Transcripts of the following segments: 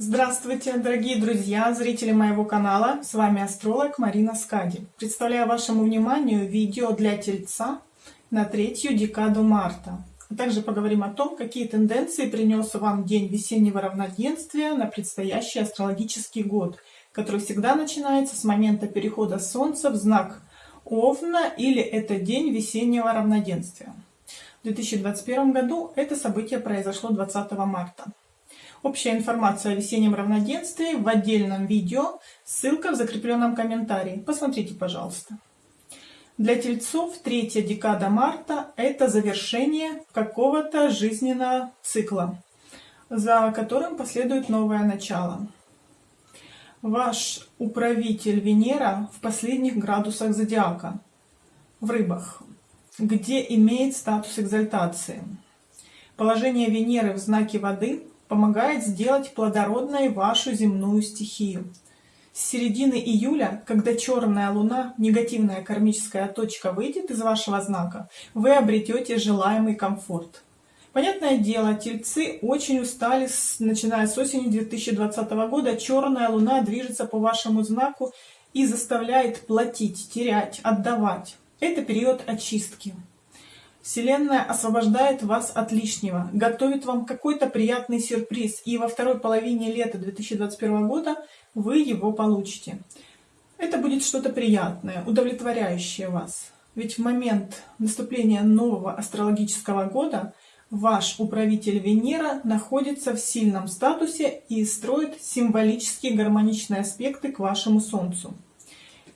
Здравствуйте, дорогие друзья, зрители моего канала. С вами астролог Марина Скади. Представляю вашему вниманию видео для Тельца на третью декаду марта. А также поговорим о том, какие тенденции принес вам день весеннего равноденствия на предстоящий астрологический год, который всегда начинается с момента перехода Солнца в знак Овна или это день весеннего равноденствия. В 2021 году это событие произошло 20 марта. Общая информация о весеннем равноденствии в отдельном видео, ссылка в закрепленном комментарии. Посмотрите, пожалуйста. Для тельцов третья декада марта – это завершение какого-то жизненного цикла, за которым последует новое начало. Ваш управитель Венера в последних градусах зодиака, в рыбах, где имеет статус экзальтации. Положение Венеры в знаке воды помогает сделать плодородной вашу земную стихию. С середины июля, когда черная луна, негативная кармическая точка, выйдет из вашего знака, вы обретете желаемый комфорт. Понятное дело, тельцы очень устали, начиная с осени 2020 года. Черная луна движется по вашему знаку и заставляет платить, терять, отдавать. Это период очистки. Вселенная освобождает вас от лишнего, готовит вам какой-то приятный сюрприз, и во второй половине лета 2021 года вы его получите. Это будет что-то приятное, удовлетворяющее вас. Ведь в момент наступления нового астрологического года ваш управитель Венера находится в сильном статусе и строит символические гармоничные аспекты к вашему Солнцу.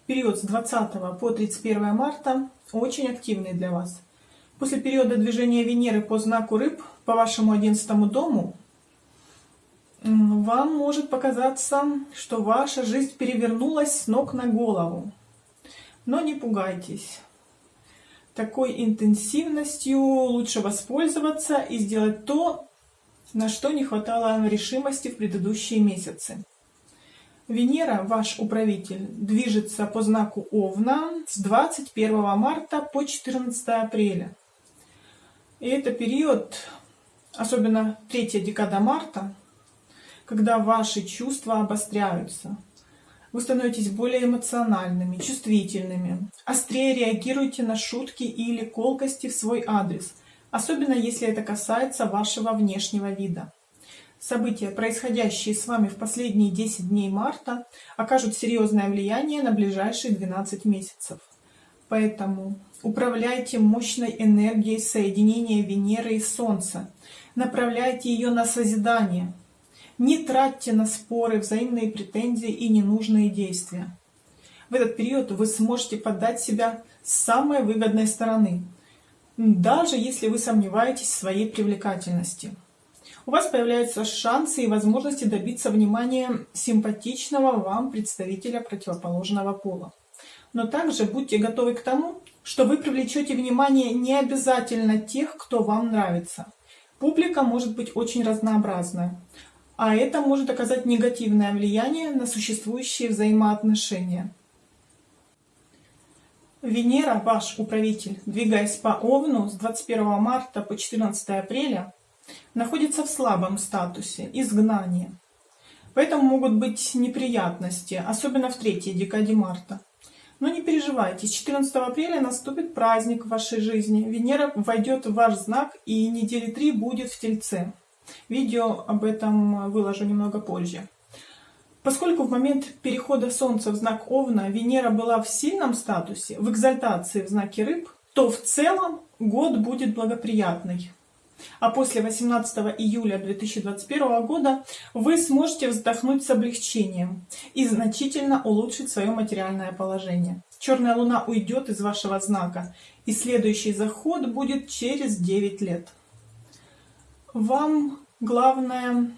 Период с 20 по 31 марта очень активный для вас – После периода движения Венеры по знаку Рыб, по вашему одиннадцатому дому, вам может показаться, что ваша жизнь перевернулась с ног на голову. Но не пугайтесь. Такой интенсивностью лучше воспользоваться и сделать то, на что не хватало решимости в предыдущие месяцы. Венера, ваш управитель, движется по знаку Овна с 21 марта по 14 апреля. И это период, особенно третья декада марта, когда ваши чувства обостряются. Вы становитесь более эмоциональными, чувствительными, острее реагируете на шутки или колкости в свой адрес, особенно если это касается вашего внешнего вида. События, происходящие с вами в последние 10 дней марта, окажут серьезное влияние на ближайшие 12 месяцев. Поэтому управляйте мощной энергией соединения Венеры и Солнца. Направляйте ее на созидание. Не тратьте на споры, взаимные претензии и ненужные действия. В этот период вы сможете подать себя с самой выгодной стороны, даже если вы сомневаетесь в своей привлекательности. У вас появляются шансы и возможности добиться внимания симпатичного вам представителя противоположного пола. Но также будьте готовы к тому, что вы привлечете внимание не обязательно тех, кто вам нравится. Публика может быть очень разнообразная, а это может оказать негативное влияние на существующие взаимоотношения. Венера, ваш управитель, двигаясь по Овну с 21 марта по 14 апреля, находится в слабом статусе, изгнания. Поэтому могут быть неприятности, особенно в третьей декаде марта. Но не переживайте, с 14 апреля наступит праздник в вашей жизни. Венера войдет в ваш знак и недели три будет в Тельце. Видео об этом выложу немного позже. Поскольку в момент перехода Солнца в знак Овна Венера была в сильном статусе, в экзальтации в знаке Рыб, то в целом год будет благоприятный а после 18 июля 2021 года вы сможете вздохнуть с облегчением и значительно улучшить свое материальное положение. Черная луна уйдет из вашего знака, и следующий заход будет через 9 лет. Вам главное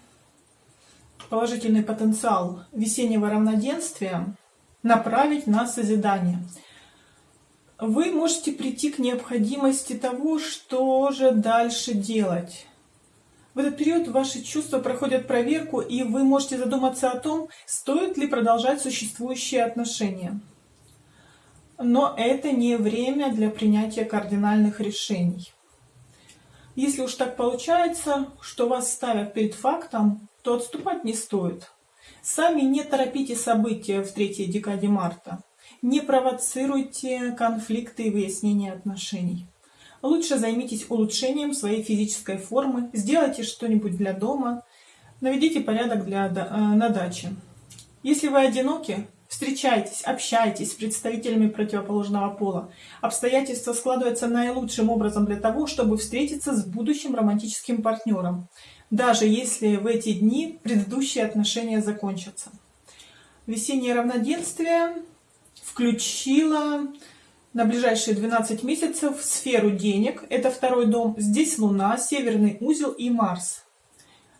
положительный потенциал весеннего равноденствия направить на созидание – вы можете прийти к необходимости того, что же дальше делать. В этот период ваши чувства проходят проверку, и вы можете задуматься о том, стоит ли продолжать существующие отношения. Но это не время для принятия кардинальных решений. Если уж так получается, что вас ставят перед фактом, то отступать не стоит. Сами не торопите события в третьей декаде марта. Не провоцируйте конфликты и выяснение отношений. Лучше займитесь улучшением своей физической формы, сделайте что-нибудь для дома, наведите порядок для, э, на даче. Если вы одиноки, встречайтесь, общайтесь с представителями противоположного пола. Обстоятельства складываются наилучшим образом для того, чтобы встретиться с будущим романтическим партнером, даже если в эти дни предыдущие отношения закончатся. Весеннее равноденствие включило на ближайшие 12 месяцев сферу денег. Это второй дом. Здесь Луна, Северный узел и Марс.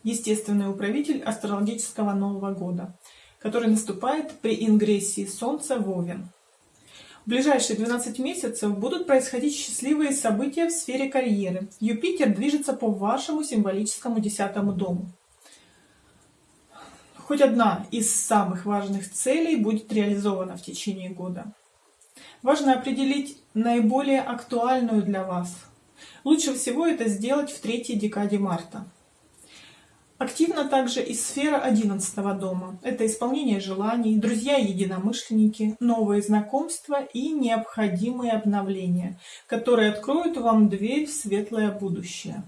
Естественный управитель астрологического Нового года который наступает при ингрессии Солнца в Овен. В ближайшие 12 месяцев будут происходить счастливые события в сфере карьеры. Юпитер движется по вашему символическому десятому дому. Хоть одна из самых важных целей будет реализована в течение года. Важно определить наиболее актуальную для вас. Лучше всего это сделать в третьей декаде марта. Активна также и сфера 11 дома. Это исполнение желаний, друзья-единомышленники, новые знакомства и необходимые обновления, которые откроют вам дверь в светлое будущее.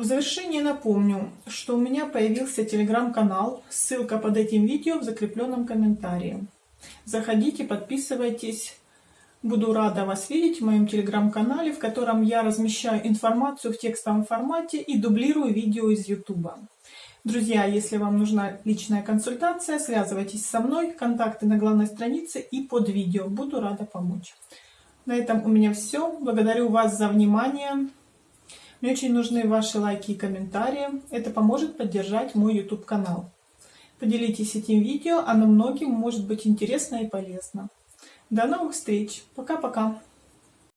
В завершение напомню, что у меня появился телеграм-канал, ссылка под этим видео в закрепленном комментарии. Заходите, подписывайтесь, Буду рада вас видеть в моем телеграм-канале, в котором я размещаю информацию в текстовом формате и дублирую видео из YouTube. Друзья, если вам нужна личная консультация, связывайтесь со мной, контакты на главной странице и под видео. Буду рада помочь. На этом у меня все. Благодарю вас за внимание. Мне очень нужны ваши лайки и комментарии. Это поможет поддержать мой YouTube канал. Поделитесь этим видео, оно многим может быть интересно и полезно. До новых встреч. Пока-пока.